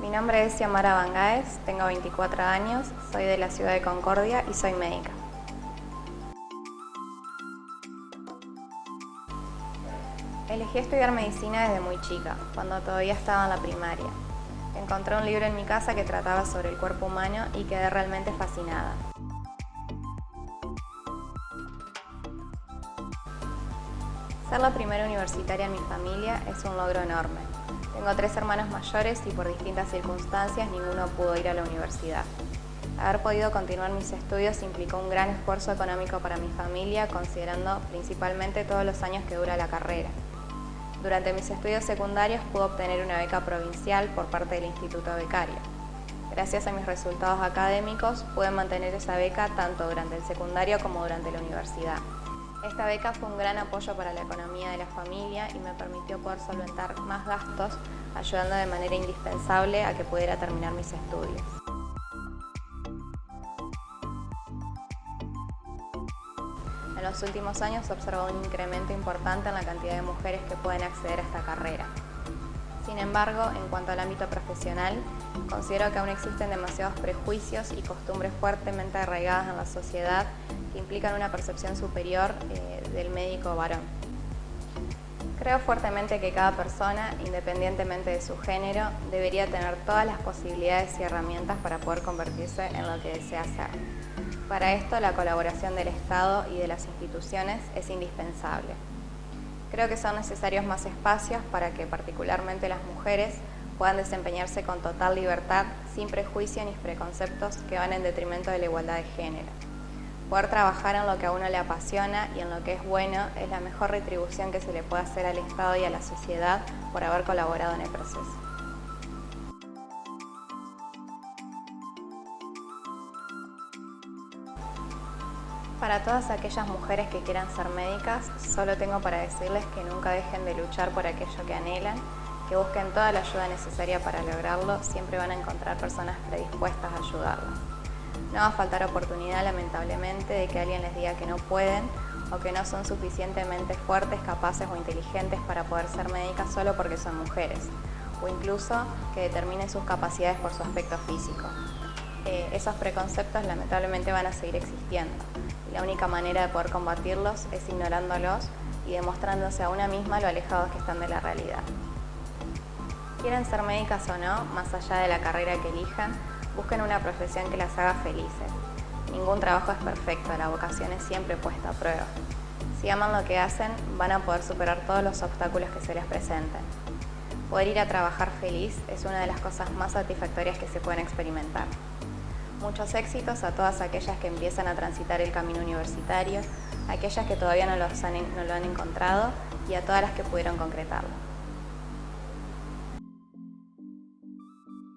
Mi nombre es Xiomara Bangaez, tengo 24 años, soy de la ciudad de Concordia y soy médica. Elegí estudiar medicina desde muy chica, cuando todavía estaba en la primaria. Encontré un libro en mi casa que trataba sobre el cuerpo humano y quedé realmente fascinada. Ser la primera universitaria en mi familia es un logro enorme. Tengo tres hermanos mayores y por distintas circunstancias ninguno pudo ir a la universidad. Haber podido continuar mis estudios implicó un gran esfuerzo económico para mi familia, considerando principalmente todos los años que dura la carrera. Durante mis estudios secundarios pude obtener una beca provincial por parte del Instituto Becario. Gracias a mis resultados académicos pude mantener esa beca tanto durante el secundario como durante la universidad. Esta beca fue un gran apoyo para la economía de la familia y me permitió poder solventar más gastos, ayudando de manera indispensable a que pudiera terminar mis estudios. En los últimos años se observó un incremento importante en la cantidad de mujeres que pueden acceder a esta carrera. Sin embargo, en cuanto al ámbito profesional, considero que aún existen demasiados prejuicios y costumbres fuertemente arraigadas en la sociedad que implican una percepción superior eh, del médico varón. Creo fuertemente que cada persona, independientemente de su género, debería tener todas las posibilidades y herramientas para poder convertirse en lo que desea ser. Para esto, la colaboración del Estado y de las instituciones es indispensable. Creo que son necesarios más espacios para que particularmente las mujeres puedan desempeñarse con total libertad, sin prejuicios ni preconceptos que van en detrimento de la igualdad de género. Poder trabajar en lo que a uno le apasiona y en lo que es bueno es la mejor retribución que se le puede hacer al Estado y a la sociedad por haber colaborado en el proceso. Para todas aquellas mujeres que quieran ser médicas, solo tengo para decirles que nunca dejen de luchar por aquello que anhelan, que busquen toda la ayuda necesaria para lograrlo, siempre van a encontrar personas predispuestas a ayudarlas. No va a faltar oportunidad, lamentablemente, de que alguien les diga que no pueden o que no son suficientemente fuertes, capaces o inteligentes para poder ser médicas solo porque son mujeres, o incluso que determinen sus capacidades por su aspecto físico. Eh, esos preconceptos lamentablemente van a seguir existiendo. Y la única manera de poder combatirlos es ignorándolos y demostrándose a una misma lo alejados que están de la realidad. Quieren ser médicas o no, más allá de la carrera que elijan, Busquen una profesión que las haga felices. Ningún trabajo es perfecto, la vocación es siempre puesta a prueba. Si aman lo que hacen, van a poder superar todos los obstáculos que se les presenten. Poder ir a trabajar feliz es una de las cosas más satisfactorias que se pueden experimentar. Muchos éxitos a todas aquellas que empiezan a transitar el camino universitario, aquellas que todavía no, no lo han encontrado y a todas las que pudieron concretarlo.